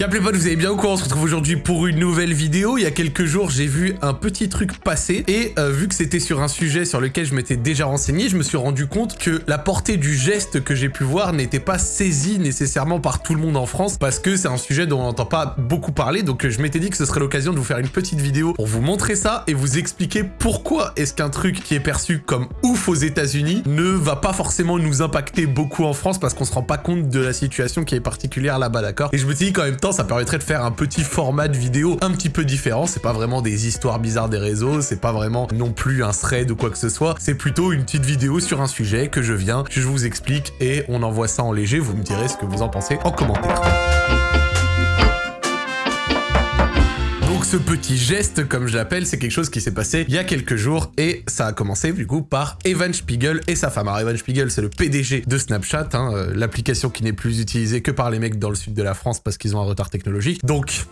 Y'a les potes, vous allez bien ou quoi On se retrouve aujourd'hui pour une nouvelle vidéo. Il y a quelques jours, j'ai vu un petit truc passer et euh, vu que c'était sur un sujet sur lequel je m'étais déjà renseigné, je me suis rendu compte que la portée du geste que j'ai pu voir n'était pas saisie nécessairement par tout le monde en France parce que c'est un sujet dont on n'entend pas beaucoup parler. Donc je m'étais dit que ce serait l'occasion de vous faire une petite vidéo pour vous montrer ça et vous expliquer pourquoi est-ce qu'un truc qui est perçu comme ouf aux États-Unis ne va pas forcément nous impacter beaucoup en France parce qu'on se rend pas compte de la situation qui est particulière là-bas, d'accord? Et je me suis dit qu'en même temps, ça permettrait de faire un petit format de vidéo un petit peu différent. C'est pas vraiment des histoires bizarres des réseaux, c'est pas vraiment non plus un thread ou quoi que ce soit. C'est plutôt une petite vidéo sur un sujet que je viens, que je vous explique et on envoie ça en léger. Vous me direz ce que vous en pensez en commentaire. Ce petit geste, comme je l'appelle, c'est quelque chose qui s'est passé il y a quelques jours et ça a commencé du coup par Evan Spiegel et sa femme. Alors Evan Spiegel, c'est le PDG de Snapchat, hein, euh, l'application qui n'est plus utilisée que par les mecs dans le sud de la France parce qu'ils ont un retard technologique. Donc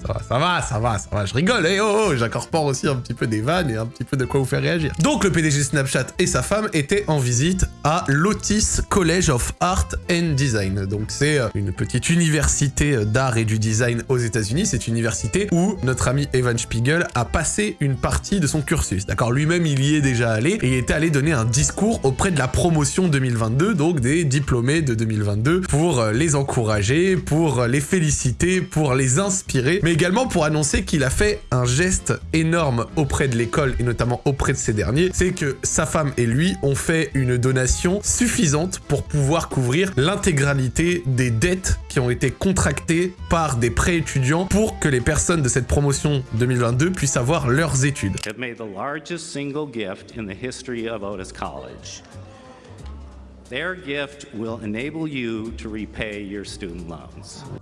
ça va, ça va, ça va, ça va, je rigole, et eh, oh, oh j'incorpore aussi un petit peu des vannes et un petit peu de quoi vous faire réagir. Donc le PDG Snapchat et sa femme étaient en visite à l'Otis College of Art and Design. Donc c'est euh, une petite université euh, d'art et du design aux états unis c'est une université où notre ami Evan Spiegel a passé une partie de son cursus, d'accord Lui-même, il y est déjà allé, et il était allé donner un discours auprès de la promotion 2022, donc des diplômés de 2022, pour euh, les encourager, pour les féliciter, pour les inspirer, également pour annoncer qu'il a fait un geste énorme auprès de l'école et notamment auprès de ces derniers, c'est que sa femme et lui ont fait une donation suffisante pour pouvoir couvrir l'intégralité des dettes qui ont été contractées par des prêts étudiants pour que les personnes de cette promotion 2022 puissent avoir leurs études.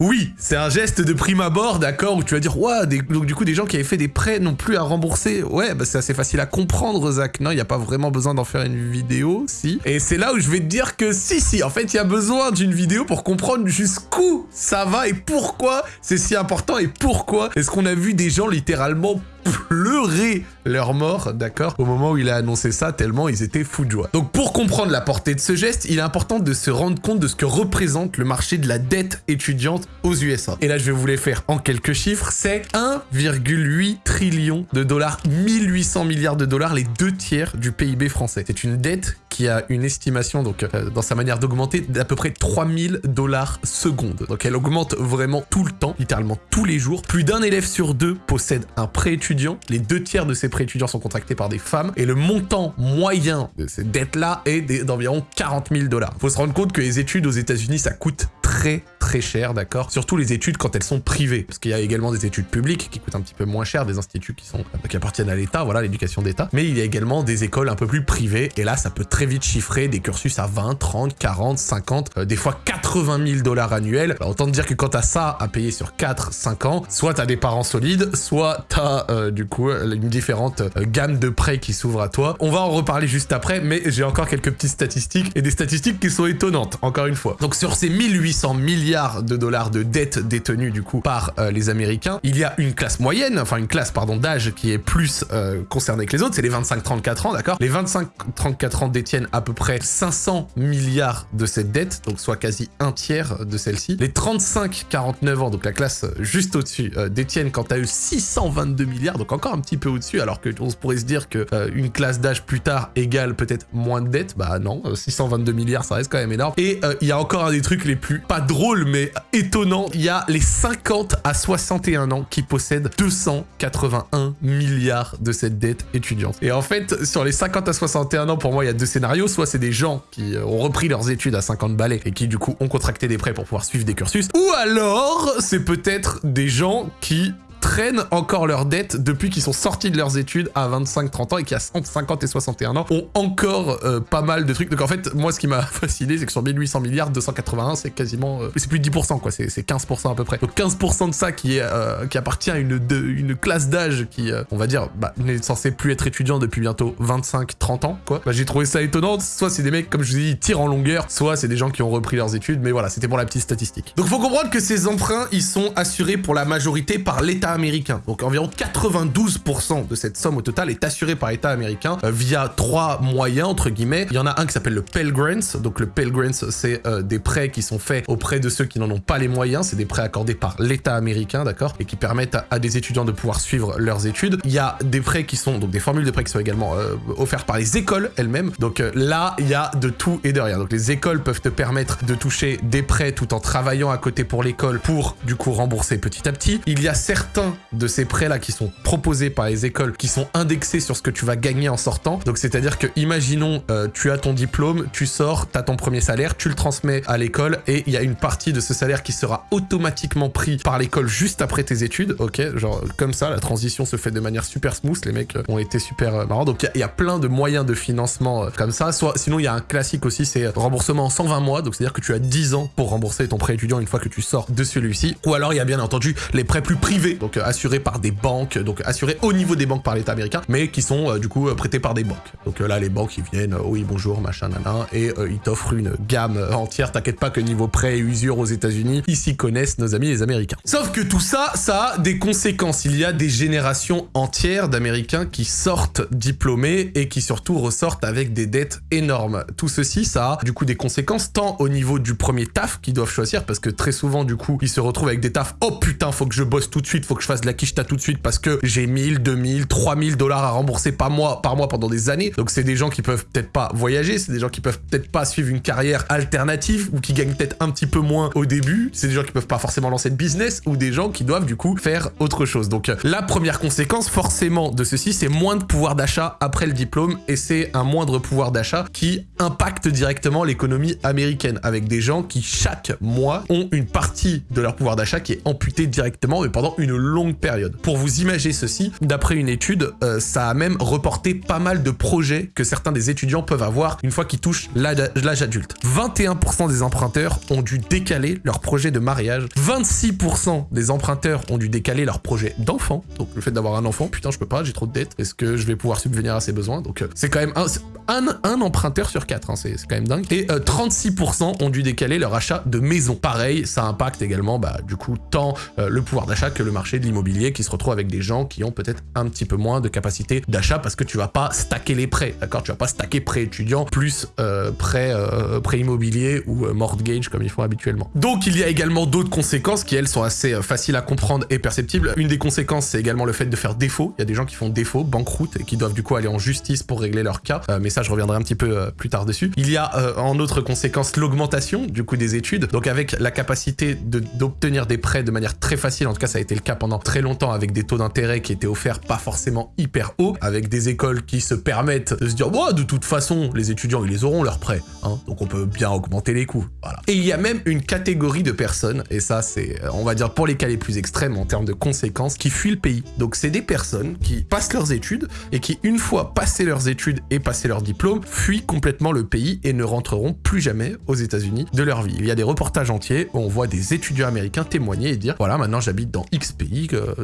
Oui, c'est un geste de prime abord, d'accord, où tu vas dire, ouais, donc du coup, des gens qui avaient fait des prêts n'ont plus à rembourser. Ouais, bah c'est assez facile à comprendre, Zach. Non, il n'y a pas vraiment besoin d'en faire une vidéo, si. Et c'est là où je vais te dire que si, si, en fait, il y a besoin d'une vidéo pour comprendre jusqu'où ça va et pourquoi c'est si important et pourquoi est-ce qu'on a vu des gens littéralement pleurer leur mort, d'accord, au moment où il a annoncé ça, tellement ils étaient fous de joie. Donc pour comprendre la portée de ce geste, il est important de se rendre compte de ce que représente le marché de la dette étudiante aux USA. Et là, je vais vous les faire en quelques chiffres, c'est 1,8 trillion de dollars, 1800 milliards de dollars, les deux tiers du PIB français. C'est une dette qui a une estimation, donc euh, dans sa manière d'augmenter, d'à peu près 3000 dollars seconde. Donc elle augmente vraiment tout le temps, littéralement tous les jours. Plus d'un élève sur deux possède un prêt étudiant. Les deux tiers de ces prêts étudiants sont contractés par des femmes. Et le montant moyen de ces dettes-là est d'environ 40 000 dollars. Faut se rendre compte que les études aux États-Unis, ça coûte très très cher, d'accord Surtout les études quand elles sont privées, parce qu'il y a également des études publiques qui coûtent un petit peu moins cher, des instituts qui sont qui appartiennent à l'État, voilà, l'éducation d'État, mais il y a également des écoles un peu plus privées, et là, ça peut très vite chiffrer des cursus à 20, 30, 40, 50, des fois 80 000 dollars annuels. Alors, autant dire que quand t'as ça à payer sur 4, 5 ans, soit t'as des parents solides, soit t'as euh, du coup une différente euh, gamme de prêts qui s'ouvre à toi. On va en reparler juste après, mais j'ai encore quelques petites statistiques, et des statistiques qui sont étonnantes, encore une fois. Donc sur ces 1800 milliards de dollars de dettes détenues du coup par euh, les Américains. Il y a une classe moyenne, enfin une classe pardon d'âge qui est plus euh, concernée que les autres, c'est les 25-34 ans, d'accord? Les 25-34 ans détiennent à peu près 500 milliards de cette dette, donc soit quasi un tiers de celle-ci. Les 35-49 ans, donc la classe juste au-dessus, euh, détiennent quant à eux 622 milliards, donc encore un petit peu au-dessus, alors que on pourrait se dire que une classe d'âge plus tard égale peut-être moins de dettes, bah non, 622 milliards, ça reste quand même énorme. Et il y a encore un des trucs les plus, pas drôle, mais étonnant. Il y a les 50 à 61 ans qui possèdent 281 milliards de cette dette étudiante. Et en fait, sur les 50 à 61 ans, pour moi, il y a deux scénarios. Soit c'est des gens qui euh, ont repris leurs études à 50 balais et qui, du coup, ont contracté des prêts pour pouvoir suivre des cursus. Ou alors, c'est peut-être des gens qui traînent encore leurs dettes depuis qu'ils sont sortis de leurs études à 25-30 ans et qui à 50 et 61 ans ont encore euh, pas mal de trucs. Donc en fait, moi ce qui m'a fasciné, c'est que sur 1800 milliards, 281, c'est quasiment... Euh, c'est plus de 10% quoi, c'est 15% à peu près. Donc 15% de ça qui, est, euh, qui appartient à une, une classe d'âge qui, on va dire, bah, n'est censé plus être étudiant depuis bientôt 25-30 ans quoi. Bah, j'ai trouvé ça étonnant, soit c'est des mecs, comme je vous ai dit, tirent en longueur, soit c'est des gens qui ont repris leurs études, mais voilà, c'était pour la petite statistique. Donc faut comprendre que ces emprunts, ils sont assurés pour la majorité par l'État américain. Donc environ 92% de cette somme au total est assurée par l'État américain euh, via trois moyens, entre guillemets. Il y en a un qui s'appelle le Pell Grants. Donc le Pell Grants, c'est euh, des prêts qui sont faits auprès de ceux qui n'en ont pas les moyens. C'est des prêts accordés par l'État américain, d'accord Et qui permettent à, des étudiants de pouvoir suivre leurs études. Il y a des prêts qui sont, donc des formules de prêts qui sont également euh, offertes par les écoles elles-mêmes. Donc là, il y a de tout et de rien. Donc les écoles peuvent te permettre de toucher des prêts tout en travaillant à côté pour l'école pour du coup rembourser petit à petit. Il y a certains de ces prêts-là qui sont proposés par les écoles qui sont indexés sur ce que tu vas gagner en sortant. Donc c'est-à-dire que imaginons euh, tu as ton diplôme, tu sors, tu as ton premier salaire, tu le transmets à l'école et il y a une partie de ce salaire qui sera automatiquement pris par l'école juste après tes études. Ok, genre comme ça, la transition se fait de manière super smooth. Les mecs ont été super euh, marrants. Donc il y, a plein de moyens de financement euh, comme ça. Soit sinon il y a un classique aussi, c'est remboursement en 120 mois. Donc c'est-à-dire que tu as 10 ans pour rembourser ton prêt étudiant une fois que tu sors de celui-ci. Ou alors il y a bien entendu les prêts plus privés, assurés par des banques, donc assurés au niveau des banques par l'État américain, mais qui sont euh, du coup prêtés par des banques. Donc là, les banques, ils viennent, euh, oui, bonjour, machin, nana, et euh, ils t'offrent une gamme entière. T'inquiète pas que niveau prêt et usure aux États-Unis, ils s'y connaissent, nos amis les Américains. Sauf que tout ça, ça a des conséquences. Il y a des générations entières d'Américains qui sortent diplômés et qui surtout ressortent avec des dettes énormes. Tout ceci, ça a du coup des conséquences tant au niveau du premier taf qu'ils doivent choisir, parce que très souvent, du coup, ils se retrouvent avec des tafs. Oh putain, faut que je bosse tout de suite, faut que je fasse de la quicheta tout de suite parce que j'ai 1000, 2000, 3000 dollars à rembourser par mois, par mois pendant des années. Donc c'est des gens qui peuvent peut-être pas voyager, c'est des gens qui peuvent peut-être pas suivre une carrière alternative ou qui gagnent peut-être un petit peu moins au début. C'est des gens qui peuvent pas forcément lancer de business ou des gens qui doivent du coup faire autre chose. Donc la première conséquence forcément de ceci, c'est moins de pouvoir d'achat après le diplôme et c'est un moindre pouvoir d'achat qui impacte directement l'économie américaine avec des gens qui chaque mois ont une partie de leur pouvoir d'achat qui est amputée directement mais pendant une longue période. Pour vous imaginer ceci, d'après une étude, euh, ça a même reporté pas mal de projets que certains des étudiants peuvent avoir une fois qu'ils touchent l'âge adulte. 21% des emprunteurs ont dû décaler leur projet de mariage. 26% des emprunteurs ont dû décaler leur projet d'enfant. Donc le fait d'avoir un enfant, putain, je peux pas, j'ai trop de dettes. Est-ce que je vais pouvoir subvenir à ses besoins? Donc euh, c'est quand même un, un, emprunteur sur 4, hein, c'est quand même dingue. Et 36% euh, ont dû décaler leur achat de maison. Pareil, ça impacte également, bah, du coup, tant le pouvoir d'achat que le marché de l'immobilier qui se retrouve avec des gens qui ont peut-être un petit peu moins de capacité d'achat parce que tu vas pas stacker les prêts, d'accord? Tu vas pas stacker prêt étudiant plus euh, prêt, euh, prêt immobilier ou euh, mortgage comme ils font habituellement. Donc il y a également d'autres conséquences qui elles sont assez euh, faciles à comprendre et perceptibles. Une des conséquences c'est également le fait de faire défaut. Il y a des gens qui font défaut, banqueroute et qui doivent du coup aller en justice pour régler leur cas. mais ça je reviendrai un petit peu plus tard dessus. Il y a en autre conséquence l'augmentation du coup des études. Donc avec la capacité d'obtenir des prêts de manière très facile, en tout cas ça a été le cas pendant très longtemps avec des taux d'intérêt qui étaient offerts pas forcément hyper haut, avec des écoles qui se permettent de se dire de toute façon, les étudiants, ils les auront leurs prêts, hein, donc on peut bien augmenter les coûts. Voilà. Et il y a même une catégorie de personnes, et ça c'est, on va dire pour les cas les plus extrêmes en termes de conséquences, qui fuient le pays. Donc c'est des personnes qui passent leurs études et qui, une fois passé leurs études et passé leur diplôme, fuient complètement le pays et ne rentreront plus jamais aux États-Unis de leur vie. Il y a des reportages entiers où on voit des étudiants américains témoigner et dire voilà maintenant j'habite dans X pays,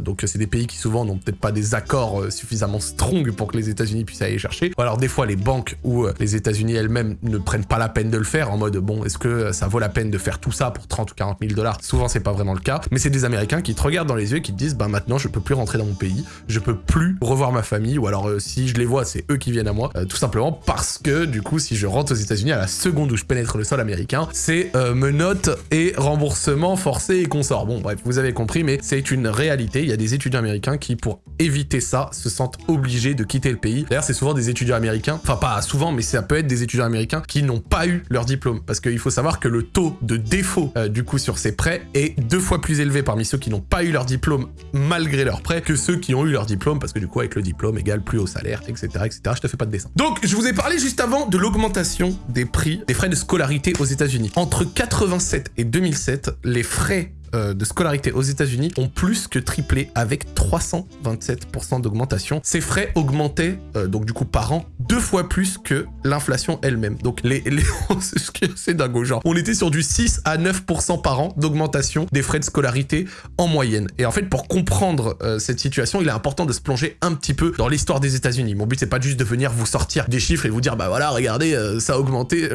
donc c'est des pays qui souvent n'ont peut-être pas des accords euh, suffisamment strong pour que les États-Unis puissent aller chercher. Ou alors des fois les banques ou euh, les États-Unis elles-mêmes ne prennent pas la peine de le faire en mode bon est-ce que euh, ça vaut la peine de faire tout ça pour 30 ou 40 000 dollars? Souvent c'est pas vraiment le cas, mais c'est des Américains qui te regardent dans les yeux et qui te disent bah maintenant je peux plus rentrer dans mon pays, je peux plus revoir ma famille ou alors si je les vois c'est eux qui viennent à moi, tout simplement parce que du coup si je rentre aux États-Unis à la seconde où je pénètre le sol américain, c'est menottes et remboursement forcé et consort. Bon bref vous avez compris mais c'est une réalité, il y a des étudiants américains qui pour éviter ça se sentent obligés de quitter le pays. D'ailleurs, c'est souvent des étudiants américains, enfin pas souvent, mais ça peut être des étudiants américains qui n'ont pas eu leur diplôme. Parce qu'il faut savoir que le taux de défaut euh, du coup sur ces prêts est deux fois plus élevé parmi ceux qui n'ont pas eu leur diplôme malgré leur prêt que ceux qui ont eu leur diplôme parce que du coup avec le diplôme égale plus haut salaire, etc. etc. Je te fais pas de dessin. Donc je vous ai parlé juste avant de l'augmentation des prix des frais de scolarité aux États-Unis. Entre 87 et 2007, les frais de scolarité aux États-Unis ont plus que triplé avec 327% d'augmentation. Ces frais augmentaient euh, donc du coup par an deux fois plus que l'inflation elle-même. Donc les, les... c'est dingue genre. On était sur du 6 à 9% par an d'augmentation des frais de scolarité en moyenne. Et en fait pour comprendre euh, cette situation, il est important de se plonger un petit peu dans l'histoire des États-Unis. Mon but c'est pas juste de venir vous sortir des chiffres et vous dire bah voilà regardez ça a augmenté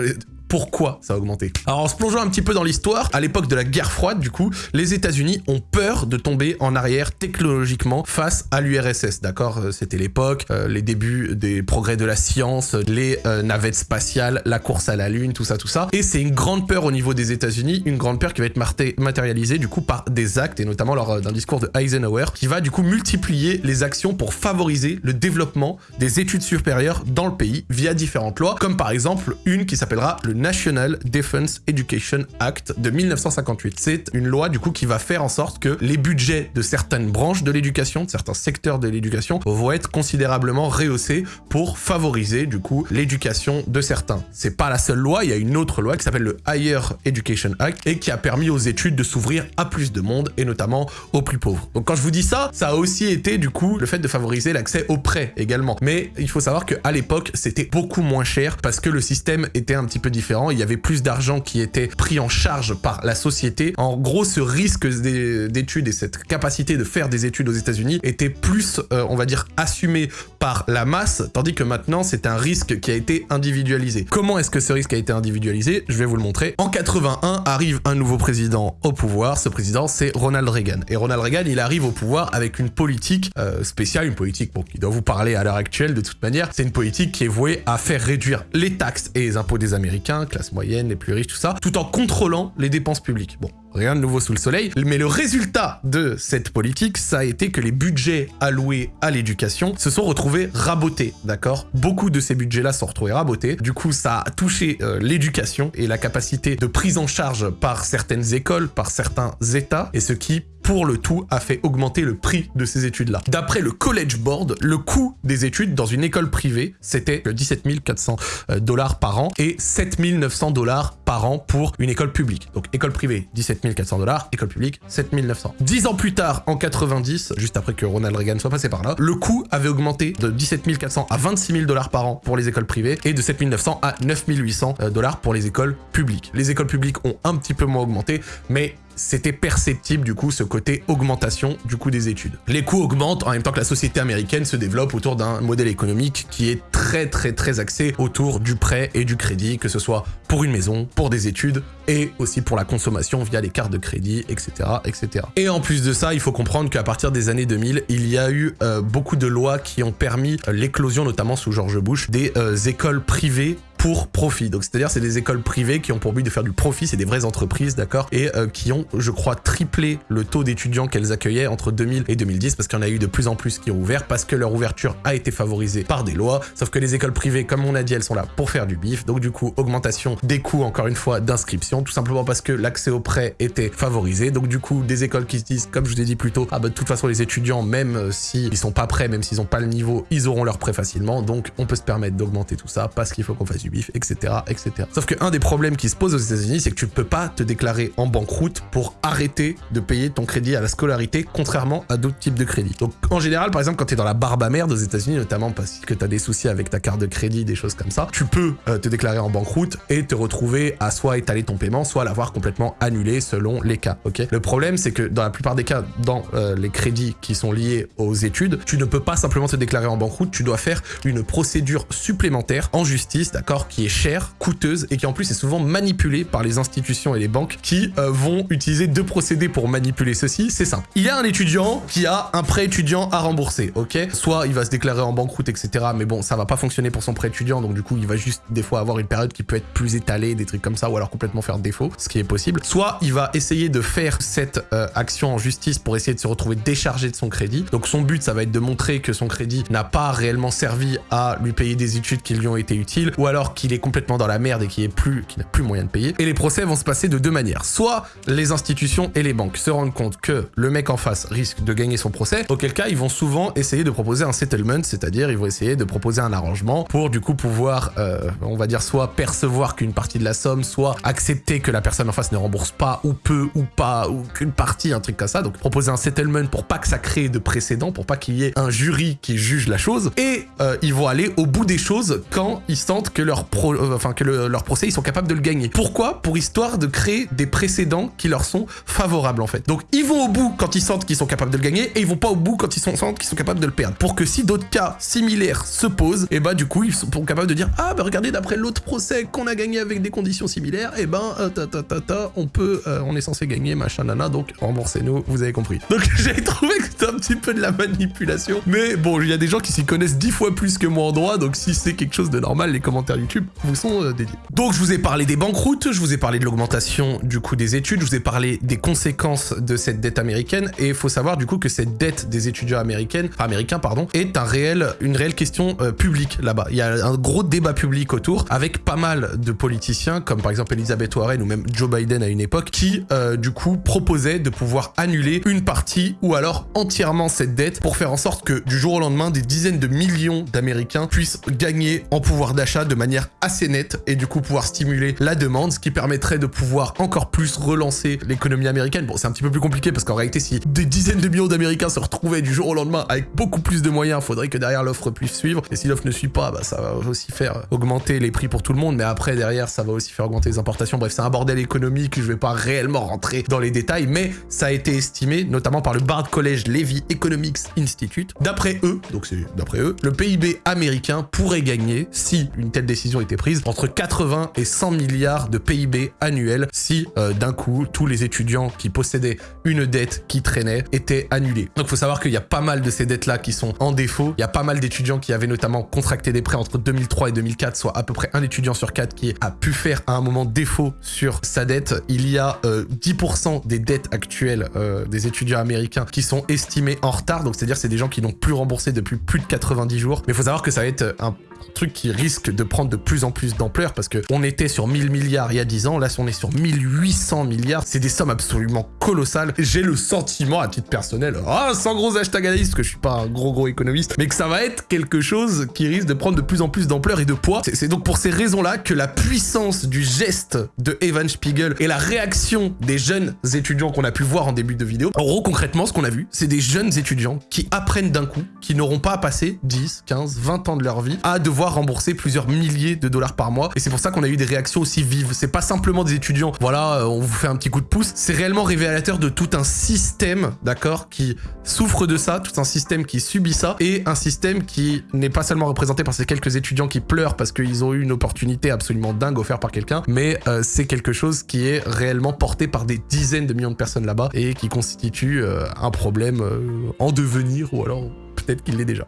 pourquoi ça a augmenté. Alors en se plongeant un petit peu dans l'histoire, à l'époque de la guerre froide, du coup, les États-Unis ont peur de tomber en arrière technologiquement face à l'URSS, d'accord? Euh, C'était l'époque, euh, les débuts des progrès de la science, les euh, navettes spatiales, la course à la Lune, tout ça, tout ça. Et c'est une grande peur au niveau des États-Unis, une grande peur qui va être matérialisée du coup par des actes, et notamment lors d'un discours de Eisenhower, qui va du coup multiplier les actions pour favoriser le développement des études supérieures dans le pays via différentes lois, comme par exemple une qui s'appellera le National Defense Education Act de 1958. C'est une loi du coup qui va faire en sorte que les budgets de certaines branches de l'éducation, de certains secteurs de l'éducation, vont être considérablement rehaussés pour favoriser du coup l'éducation de certains. C'est pas la seule loi, il y a une autre loi qui s'appelle le Higher Education Act et qui a permis aux études de s'ouvrir à plus de monde et notamment aux plus pauvres. Donc quand je vous dis ça, ça a aussi été du coup le fait de favoriser l'accès aux prêts également. Mais il faut savoir qu'à l'époque, c'était beaucoup moins cher parce que le système était un petit peu différent. Il y avait plus d'argent qui était pris en charge par la société. En gros, ce risque d'études et cette capacité de faire des études aux États-Unis était plus, euh, on va dire, assumé par la masse, tandis que maintenant, c'est un risque qui a été individualisé. Comment est-ce que ce risque a été individualisé? Je vais vous le montrer. En 81, arrive un nouveau président au pouvoir. Ce président, c'est Ronald Reagan. Et Ronald Reagan, il arrive au pouvoir avec une politique euh, spéciale, une politique bon, qui doit vous parler à l'heure actuelle de toute manière. C'est une politique qui est vouée à faire réduire les taxes et les impôts des Américains, classe moyenne, les plus riches, tout ça, tout en contrôlant les dépenses publiques. Bon, rien de nouveau sous le soleil, mais le résultat de cette politique, ça a été que les budgets alloués à l'éducation se sont retrouvés rabotés, d'accord? Beaucoup de ces budgets-là sont retrouvés rabotés, du coup ça a touché euh, l'éducation et la capacité de prise en charge par certaines écoles, par certains états, et ce qui pour le tout a fait augmenter le prix de ces études-là. D'après le College Board, le coût des études dans une école privée, c'était 17 400 euh, dollars par an et 7 900 dollars par an pour une école publique. Donc école privée, 17 400 dollars, école publique, 7 900. Dix ans plus tard, en 90, juste après que Ronald Reagan soit passé par là, le coût avait augmenté de 17 400 à 26 000 dollars par an pour les écoles privées et de 7 900 à 9 800 euh, dollars pour les écoles publiques. Les écoles publiques ont un petit peu moins augmenté, mais c'était perceptible du coup ce côté augmentation du coût des études. Les coûts augmentent en même temps que la société américaine se développe autour d'un modèle économique qui est très très très axé autour du prêt et du crédit, que ce soit pour une maison, pour des études et aussi pour la consommation via les cartes de crédit, etc. etc. Et en plus de ça, il faut comprendre qu'à partir des années 2000, il y a eu euh, beaucoup de lois qui ont permis euh, l'éclosion, notamment sous George Bush, des euh, écoles privées pour profit. Donc c'est-à-dire c'est des écoles privées qui ont pour but de faire du profit, c'est des vraies entreprises, d'accord Et qui ont, je crois, triplé le taux d'étudiants qu'elles accueillaient entre 2000 et 2010 parce qu'il y en a eu de plus en plus qui ont ouvert parce que leur ouverture a été favorisée par des lois. Sauf que les écoles privées, comme on a dit, elles sont là pour faire du bif. Donc du coup, augmentation des coûts, encore une fois, d'inscription, tout simplement parce que l'accès au prêt était favorisé. Donc du coup, des écoles qui se disent, comme je vous ai dit plus tôt, ah bah de toute façon les étudiants, même euh, s'ils sont pas prêts, même s'ils n'ont pas le niveau, ils auront leur prêt facilement. Donc on peut se permettre d'augmenter tout ça parce qu'il faut qu'on fasse du bif, etc. etc. Sauf qu'un des problèmes qui se pose aux États-Unis, c'est que tu ne peux pas te déclarer en banqueroute pour arrêter de payer ton crédit à la scolarité, contrairement à d'autres types de crédits. Donc en général, par exemple, quand tu es dans la barbe à merde aux États-Unis, notamment parce que tu as des soucis avec ta carte de crédit, des choses comme ça, tu peux euh, te déclarer en banqueroute et te retrouver à soit étaler ton paiement, soit l'avoir complètement annulé selon les cas. Ok? Le problème, c'est que dans la plupart des cas, dans euh, les crédits qui sont liés aux études, tu ne peux pas simplement te déclarer en banqueroute, tu dois faire une procédure supplémentaire en justice, d'accord, qui est chère, coûteuse et qui en plus est souvent manipulée par les institutions et les banques qui euh, vont utiliser deux procédés pour manipuler ceci. C'est simple. Il y a un étudiant qui a un prêt étudiant à rembourser, ok? Soit il va se déclarer en banqueroute, etc. Mais bon, ça va pas fonctionner pour son prêt étudiant, donc du coup, il va juste des fois avoir une période qui peut être plus étalée, des trucs comme ça, ou alors complètement faire défaut, ce qui est possible. Soit il va essayer de faire cette euh, action en justice pour essayer de se retrouver déchargé de son crédit. Donc son but, ça va être de montrer que son crédit n'a pas réellement servi à lui payer des études qui lui ont été utiles, ou alors qu'il est complètement dans la merde et qui est plus, n'a plus moyen de payer. Et les procès vont se passer de deux manières. Soit les institutions et les banques se rendent compte que le mec en face risque de gagner son procès, auquel cas ils vont souvent essayer de proposer un settlement, c'est-à-dire ils vont essayer de proposer un arrangement pour du coup pouvoir, euh, on va dire, soit percevoir qu'une partie de la somme, soit accepter accepter que la personne en face ne rembourse pas ou peu ou pas ou qu'une partie, un truc comme ça. Donc proposer un settlement pour pas que ça crée de précédent, pour pas qu'il y ait un jury qui juge la chose. Et euh, ils vont aller au bout des choses quand ils sentent que leur pro, euh, enfin que leur procès ils sont capables de le gagner. Pourquoi? Pour histoire de créer des précédents qui leur sont favorables en fait. Donc ils vont au bout quand ils sentent qu'ils sont capables de le gagner et ils vont pas au bout quand ils sentent qu'ils sont capables de le perdre. Pour que si d'autres cas similaires se posent, et eh bah du coup ils sont capables de dire ah bah regardez d'après l'autre procès qu'on a gagné avec des conditions similaires, et eh ben euh, on peut, euh, on est censé gagner machin nana, donc remboursez-nous, vous avez compris. Donc j'ai trouvé que c'était un petit peu de la manipulation, mais bon il y a des gens qui s'y connaissent dix fois plus que moi en droit, donc si c'est quelque chose de normal, les commentaires YouTube vous sont euh, dédiés. Donc je vous ai parlé des banqueroutes, je vous ai parlé de l'augmentation du coût des études, je vous ai parlé des conséquences de cette dette américaine, et il faut savoir du coup que cette dette des étudiants américaines, américains pardon, est un réel, une réelle question publique là-bas. Il y a un gros débat public autour, avec pas mal de politiciens, comme par exemple Elisabeth Ou même Joe Biden à une époque, qui euh, du coup proposaient de pouvoir annuler une partie ou alors entièrement cette dette pour faire en sorte que du jour au lendemain, des dizaines de millions d'Américains puissent gagner en pouvoir d'achat de manière assez nette et du coup pouvoir stimuler la demande, ce qui permettrait de pouvoir encore plus relancer l'économie américaine. Bon, c'est un petit peu plus compliqué parce qu'en réalité, si des dizaines de millions d'Américains se retrouvaient du jour au lendemain avec beaucoup plus de moyens, il faudrait que derrière l'offre puisse suivre. Et si l'offre ne suit pas, bah, ça va aussi faire augmenter les prix pour tout le monde, mais après, derrière, ça va aussi faire augmenter les importations. C'est un bordel économique, je vais pas réellement rentrer dans les détails, mais ça a été estimé, notamment par le Bard College Levy Economics Institute. D'après eux, donc c'est d'après eux, le PIB américain pourrait gagner, si une telle décision était prise, entre 80 et 100 milliards de PIB annuels si euh, d'un coup, tous les étudiants qui possédaient une dette qui traînait étaient annulés. Donc il faut savoir qu'il y a pas mal de ces dettes-là qui sont en défaut. Il y a pas mal d'étudiants qui avaient notamment contracté des prêts entre 2003 et 2004, soit à peu près un étudiant sur quatre qui a pu faire à un moment défaut sur sa dette. Il y a 10% euh, des dettes actuelles euh, des étudiants américains qui sont estimées en retard. Donc c'est-à-dire c'est des gens qui n'ont plus remboursé depuis plus de 90 jours. Mais il faut savoir que ça va être un truc qui risque de prendre de plus en plus d'ampleur parce que on était sur 1000 milliards il y a 10 ans, là on est sur 1800 milliards, c'est des sommes absolument colossales. J'ai le sentiment à titre personnel, ah, sans gros hashtag analyste, que je suis pas un gros gros économiste, mais que ça va être quelque chose qui risque de prendre de plus en plus d'ampleur et de poids. C'est donc pour ces raisons-là que la puissance du geste Evan Spiegel et la réaction des jeunes étudiants qu'on a pu voir en début de vidéo, en gros concrètement ce qu'on a vu, c'est des jeunes étudiants qui apprennent d'un coup, qui n'auront pas à passer 10, 15, 20 ans de leur vie à devoir rembourser plusieurs milliers de dollars par mois. Et c'est pour ça qu'on a eu des réactions aussi vives. C'est pas simplement des étudiants, voilà, euh, on vous fait un petit coup de pouce. C'est réellement révélateur de tout un système, d'accord, qui souffre de ça, tout un système qui subit ça, et un système qui n'est pas seulement représenté par ces quelques étudiants qui pleurent parce qu'ils ont eu une opportunité absolument dingue offerte par quelqu'un, mais euh, c'est quelque chose qui est réellement porté par des dizaines de millions de personnes là-bas et qui constitue euh, un problème en devenir ou alors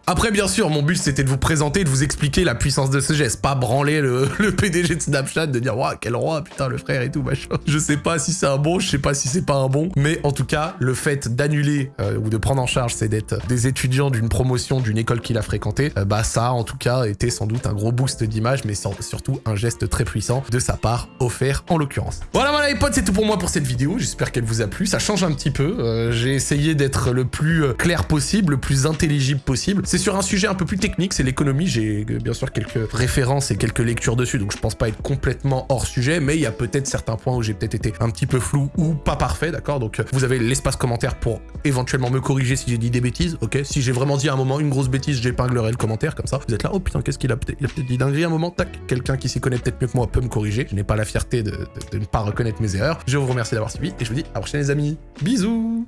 Après, bien sûr, mon but, c'était de vous présenter, de vous expliquer la puissance de ce geste, pas branler le, PDG de Snapchat, de dire, waouh, quel roi, putain, le frère et tout, machin. Je sais pas si c'est un bon, je sais pas si c'est pas un bon, mais en tout cas, le fait d'annuler euh, ou de prendre en charge ces dettes des étudiants d'une promotion d'une école qu'il a fréquentée, euh, bah ça, en tout cas, était sans doute un gros boost d'image, mais surtout un geste très puissant de sa part, offert en l'occurrence. Voilà, voilà les potes, c'est tout pour moi pour cette vidéo, j'espère qu'elle vous a plu, ça change un petit peu, euh, j'ai essayé d'être le plus clair possible, le plus intelligent possible. C'est sur un sujet un peu plus technique, c'est l'économie. J'ai euh, bien sûr quelques références et quelques lectures dessus, donc je pense pas être complètement hors sujet, mais il y a peut-être certains points où j'ai peut-être été un petit peu flou ou pas parfait, d'accord? Donc euh, vous avez l'espace commentaire pour éventuellement me corriger si j'ai dit des bêtises, ok? Si j'ai vraiment dit à un moment une grosse bêtise, j'épinglerai le commentaire comme ça. Vous êtes là, oh putain, qu'est-ce qu'il a peut-être dit dinguerie à un moment, tac, quelqu'un qui s'y connaît peut-être mieux que moi peut me corriger. Je n'ai pas la fierté de, de ne pas reconnaître mes erreurs. Je vous remercie d'avoir suivi et je vous dis à la prochaine les amis. Bisous